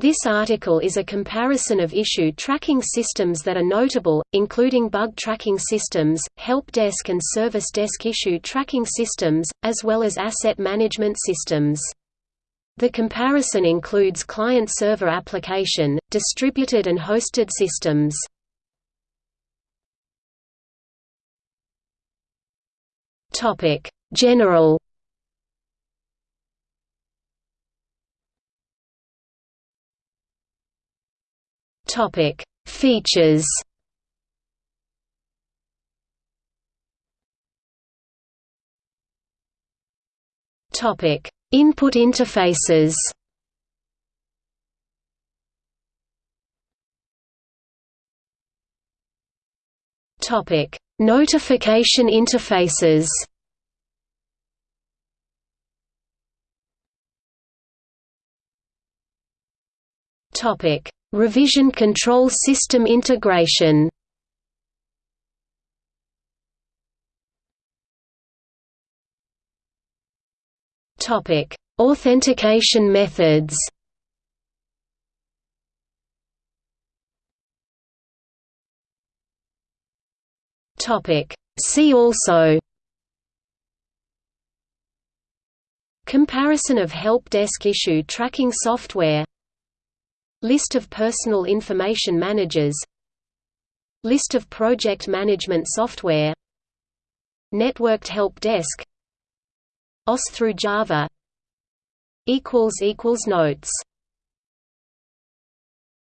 This article is a comparison of issue tracking systems that are notable, including bug tracking systems, help desk and service desk issue tracking systems, as well as asset management systems. The comparison includes client-server application, distributed and hosted systems. General Topic: Features. Topic: Input interfaces. Topic: Notification interfaces. Topic: Revision control system integration Topic: Authentication methods. Topic: See also. Comparison of help desk issue tracking software List of personal information managers. List of project management software. Networked help desk. OS through Java. Notes